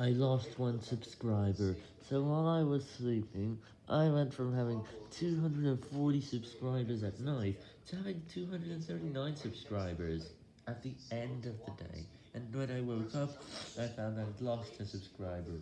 I lost one subscriber, so while I was sleeping, I went from having 240 subscribers at night to having 239 subscribers at the end of the day, and when I woke up, I found I'd lost a subscriber.